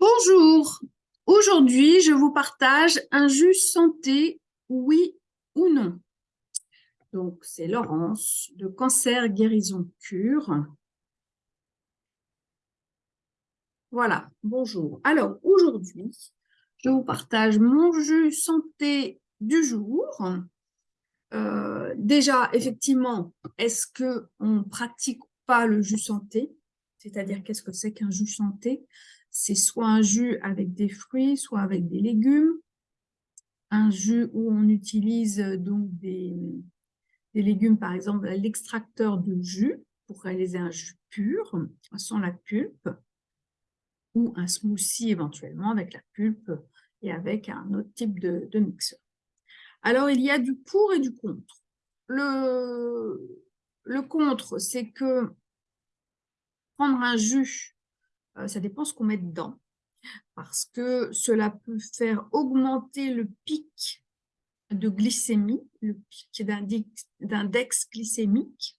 Bonjour, aujourd'hui je vous partage un jus santé, oui ou non. Donc c'est Laurence de Cancer Guérison Cure. Voilà, bonjour. Alors aujourd'hui, je vous partage mon jus santé du jour. Euh, déjà, effectivement, est-ce qu'on pratique pas le jus santé? C'est-à-dire, qu'est-ce que c'est qu'un jus santé? C'est soit un jus avec des fruits, soit avec des légumes. Un jus où on utilise euh, donc des, légumes, par exemple l'extracteur de jus pour réaliser un jus pur, sans la pulpe, ou un smoothie éventuellement avec la pulpe et avec un autre type de, de mixeur. Alors, il y a du pour et du contre. Le, le contre, c'est que prendre un jus ça dépend ce qu'on met dedans, parce que cela peut faire augmenter le pic de glycémie, le pic d'index glycémique.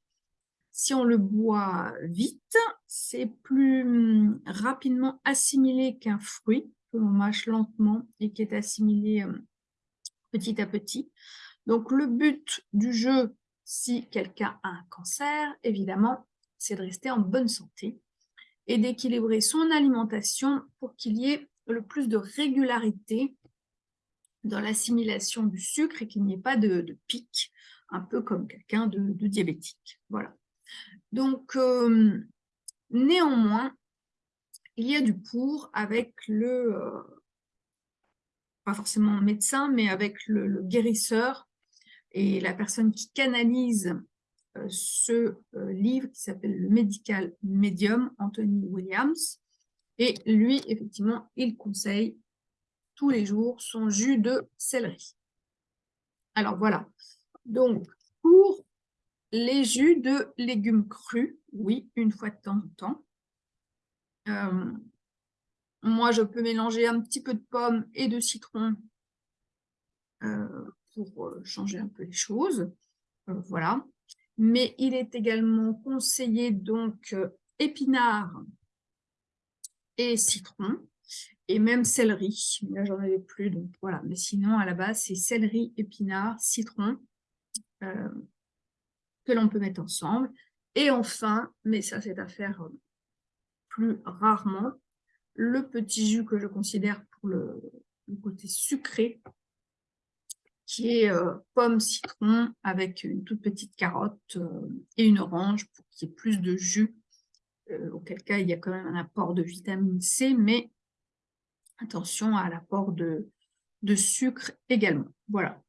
Si on le boit vite, c'est plus hum, rapidement assimilé qu'un fruit que l'on mâche lentement et qui est assimilé hum, petit à petit. Donc le but du jeu, si quelqu'un a un cancer, évidemment, c'est de rester en bonne santé d'équilibrer son alimentation pour qu'il y ait le plus de régularité dans l'assimilation du sucre et qu'il n'y ait pas de, pic, un peu comme quelqu'un de, diabétique. Voilà. Donc, euh, néanmoins, il y a du pour avec le, euh, pas forcément médecin, mais avec le guérisseur et la personne qui canalise ce euh, livre qui s'appelle Le Medical Medium, Anthony Williams. Et lui, effectivement, il conseille tous les jours son jus de céleri. Alors voilà, donc pour les jus de légumes crus, oui, une fois de temps en temps. Euh, moi, je peux mélanger un petit peu de pomme et de citron pour changer un peu les choses. voilà mais il est également conseillé donc euh, épinards et citron, et même céleri. Là, j'en avais plus, donc voilà. Mais sinon, à la base, c'est céleri, épinards, citron euh, que l'on peut mettre ensemble. Et enfin, mais ça, c'est à faire euh, plus rarement, le petit jus que je considère pour le côté sucré qui est euh, pomme citron avec une toute petite carotte euh, et une orange pour qu'il y ait plus de jus, euh, auquel cas il y a quand même un apport de vitamine C, mais attention à l'apport de, de sucre également. Voilà.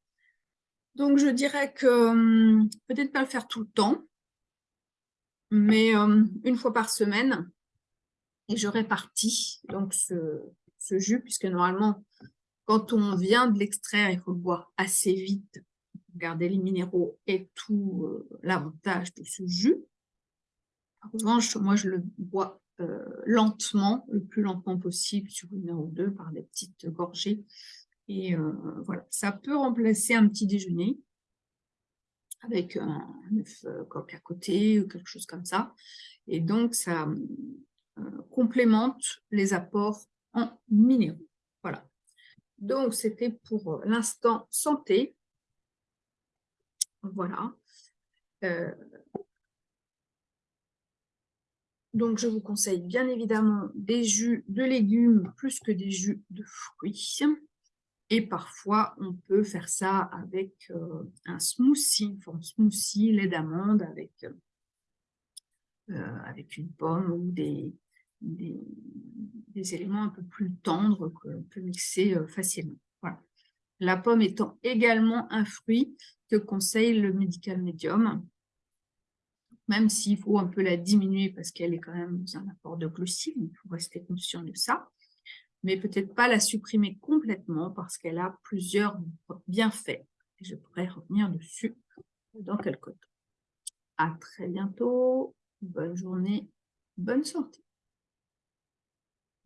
Donc je dirais que hum, peut-être pas le faire tout le temps, mais hum, une fois par semaine, et je répartis donc ce, ce jus, puisque normalement quand on vient de l'extraire, il faut le boire assez vite pour garder les minéraux et tout euh, l'avantage de ce jus. En revanche, moi, je le bois euh, lentement, le plus lentement possible sur une heure ou deux par des petites gorgées. Et euh, voilà, ça peut remplacer un petit déjeuner avec un œuf coq à côté ou quelque chose comme ça. Et donc, ça complémente les apports en minéraux. Voilà. Donc, c'était pour euh, l'instant santé. Voilà. Euh, donc, je vous conseille bien évidemment des jus de légumes plus que des jus de fruits. Et parfois, on peut faire ça avec euh, un smoothie, un smoothie, lait d'amande avec une pomme ou des, des, éléments un peu plus tendres que l'on peut mixer euh, facilement. Voilà. La pomme étant également un fruit que conseille le médical médium, même s'il faut un peu la diminuer parce qu'elle est quand même un apport de glucides, il faut rester conscient de ça, mais peut-être pas la supprimer complètement parce qu'elle a plusieurs bienfaits. Je pourrais revenir dessus dans quelques temps. À très bientôt, bonne journée, bonne santé.